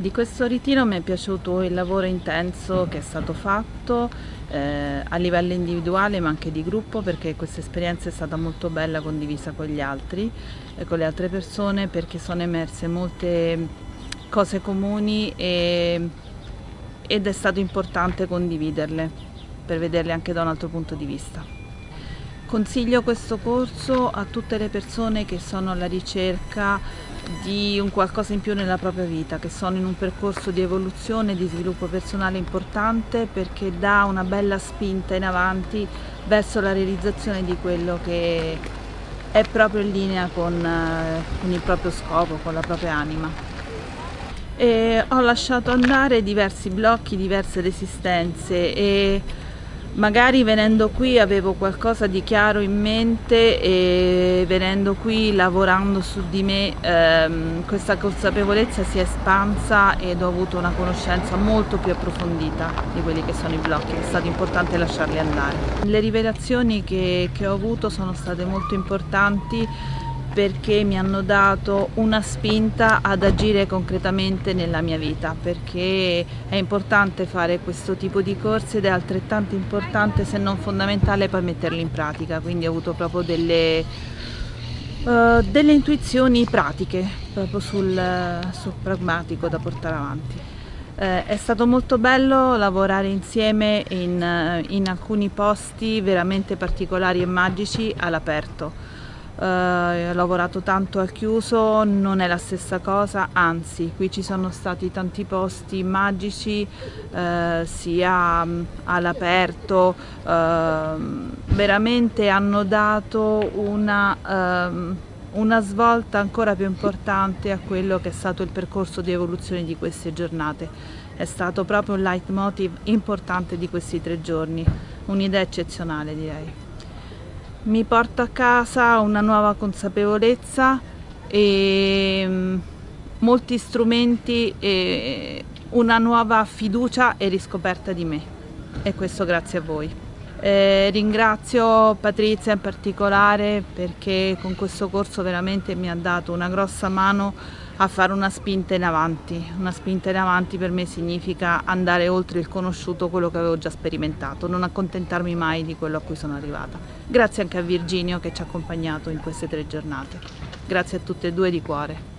Di questo ritiro mi è piaciuto il lavoro intenso che è stato fatto eh, a livello individuale ma anche di gruppo perché questa esperienza è stata molto bella condivisa con gli altri e con le altre persone perché sono emerse molte cose comuni e, ed è stato importante condividerle per vederle anche da un altro punto di vista. Consiglio questo corso a tutte le persone che sono alla ricerca di un qualcosa in più nella propria vita, che sono in un percorso di evoluzione e di sviluppo personale importante perché dà una bella spinta in avanti verso la realizzazione di quello che è proprio in linea con, eh, con il proprio scopo, con la propria anima. E ho lasciato andare diversi blocchi, diverse resistenze e magari venendo qui avevo qualcosa di chiaro in mente e venendo qui lavorando su di me ehm, questa consapevolezza si è espansa ed ho avuto una conoscenza molto più approfondita di quelli che sono i blocchi, è stato importante lasciarli andare. Le rivelazioni che, che ho avuto sono state molto importanti perché mi hanno dato una spinta ad agire concretamente nella mia vita perché è importante fare questo tipo di corsi ed è altrettanto importante se non fondamentale poi metterli in pratica. Quindi ho avuto proprio delle, uh, delle intuizioni pratiche proprio sul, sul pragmatico da portare avanti. Eh, è stato molto bello lavorare insieme in, in alcuni posti veramente particolari e magici all'aperto Uh, ho lavorato tanto al chiuso, non è la stessa cosa, anzi qui ci sono stati tanti posti magici uh, sia um, all'aperto, uh, veramente hanno dato una, um, una svolta ancora più importante a quello che è stato il percorso di evoluzione di queste giornate. È stato proprio un leitmotiv importante di questi tre giorni, un'idea eccezionale direi mi porto a casa una nuova consapevolezza e mm, molti strumenti e una nuova fiducia e riscoperta di me e questo grazie a voi. Eh, ringrazio Patrizia in particolare perché con questo corso veramente mi ha dato una grossa mano a fare una spinta in avanti. Una spinta in avanti per me significa andare oltre il conosciuto, quello che avevo già sperimentato, non accontentarmi mai di quello a cui sono arrivata. Grazie anche a Virginio che ci ha accompagnato in queste tre giornate. Grazie a tutte e due di cuore.